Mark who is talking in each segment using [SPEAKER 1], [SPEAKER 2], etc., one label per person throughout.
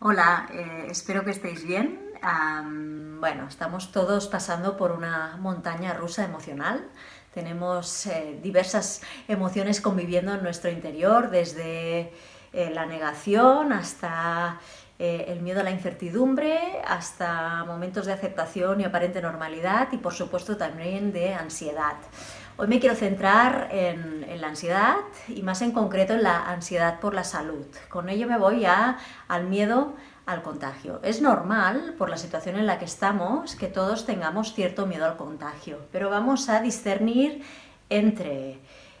[SPEAKER 1] Hola, eh, espero que estéis bien. bueno, estamos todos pasando por una montaña rusa emocional. Tenemos eh, diversas emociones conviviendo en nuestro interior, desde eh, la negación hasta el miedo a la incertidumbre, hasta momentos de aceptación y aparente normalidad y por supuesto también de ansiedad. Hoy me quiero centrar en, la ansiedad y más en concreto en la ansiedad por la salud. Con ello me voy al miedo al contagio. Es normal, por la situación en la que estamos, que todos tengamos cierto miedo al contagio, pero vamos a discernir entre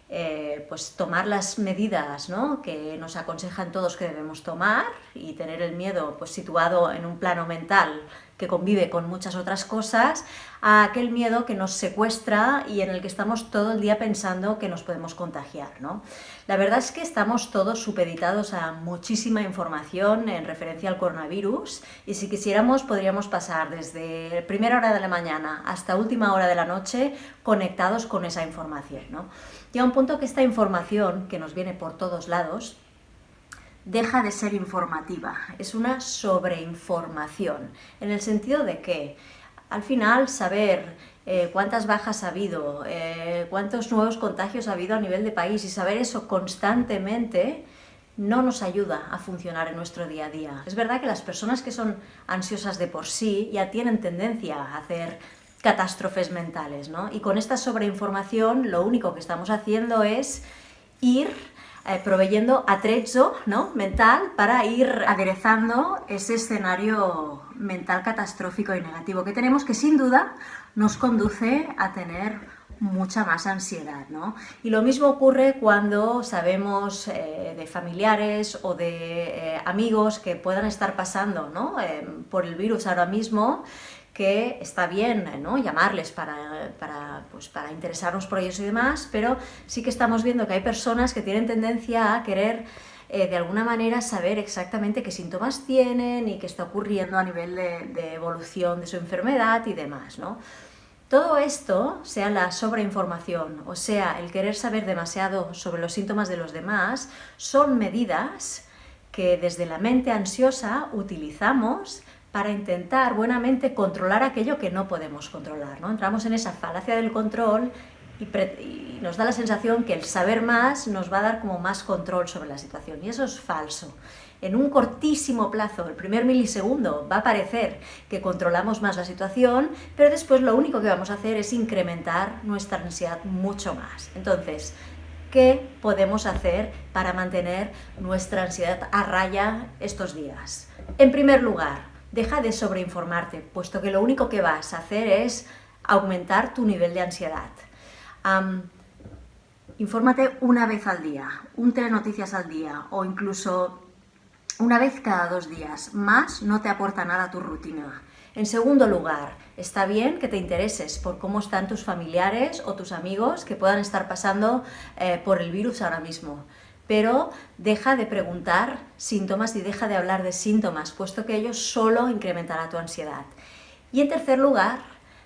[SPEAKER 1] eh, pues tomar las medidas que nos aconsejan todos que debemos tomar y tener el miedo pues, situado en un plano mental que convive con muchas otras cosas, a aquel miedo que nos secuestra y en el que estamos todo el día pensando que nos podemos contagiar. ¿no? La verdad es que estamos todos supeditados a muchísima información en referencia al coronavirus y si quisiéramos podríamos pasar desde primera hora de la mañana hasta última hora de la noche conectados con esa información. ¿no? Y a un punto que esta información que nos viene por todos lados deja de ser informativa, es una sobreinformación, en el sentido de que al final saber eh, cuántas bajas ha habido, eh, cuántos nuevos contagios ha habido a nivel de país y saber eso constantemente no nos ayuda a funcionar en nuestro día a día. Es verdad que las personas que son ansiosas de por sí ya tienen tendencia a hacer catástrofes mentales, ¿no? Y con esta sobreinformación lo único que estamos haciendo es ir eh, proveyendo atrezzo ¿no? mental para ir aderezando ese escenario mental catastrófico y negativo que tenemos, que sin duda nos conduce a tener mucha más ansiedad. ¿no? Y lo mismo ocurre cuando sabemos eh, de familiares o de eh, amigos que puedan estar pasando ¿no? por el virus ahora mismo que está bien ¿no? llamarles para, para, pues, para interesarnos por ellos y demás, pero sí que estamos viendo que hay personas que tienen tendencia a querer eh, de alguna manera saber exactamente qué síntomas tienen y qué está ocurriendo a nivel de, evolución de su enfermedad y demás. ¿no? Todo esto, sea la sobreinformación o sea el querer saber demasiado sobre los síntomas de los demás, son medidas que desde la mente ansiosa utilizamos para intentar buenamente controlar aquello que no podemos controlar. ¿no? Entramos en esa falacia del control y, nos da la sensación que el saber más nos va a dar como más control sobre la situación, y eso es falso. En un cortísimo plazo, el primer milisegundo, va a parecer que controlamos más la situación, pero después lo único que vamos a hacer es incrementar nuestra ansiedad mucho más. Entonces, ¿qué podemos hacer para mantener nuestra ansiedad a raya estos días? En primer lugar, deja de sobreinformarte, puesto que lo único que vas a hacer es aumentar tu nivel de ansiedad. infórmate una vez al día, un telenoticias al día o incluso una vez cada dos días. Más no te aporta nada a tu rutina. En segundo lugar, está bien que te intereses por cómo están tus familiares o tus amigos que puedan estar pasando eh, por el virus ahora mismo pero deja de preguntar síntomas y deja de hablar de síntomas, puesto que ello solo incrementará tu ansiedad. Y en tercer lugar,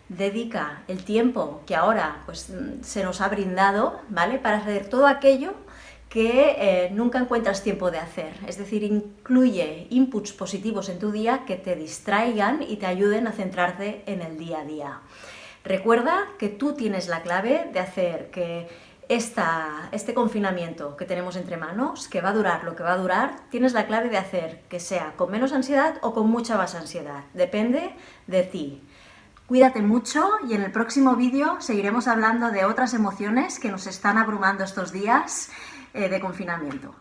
[SPEAKER 1] dedica el tiempo que ahora pues, se nos ha brindado ¿vale? para hacer todo aquello que eh, nunca encuentras tiempo de hacer. Es decir, incluye inputs positivos en tu día que te distraigan y te ayuden a centrarte en el día a día. Recuerda que tú tienes la clave de hacer que este confinamiento que tenemos entre manos, que va a durar lo que va a durar, tienes la clave de hacer que sea con menos ansiedad o con mucha más ansiedad. Depende de ti. Cuídate mucho y en el próximo vídeo seguiremos hablando de otras emociones que nos están abrumando estos días eh, de confinamiento.